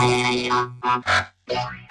Yeah.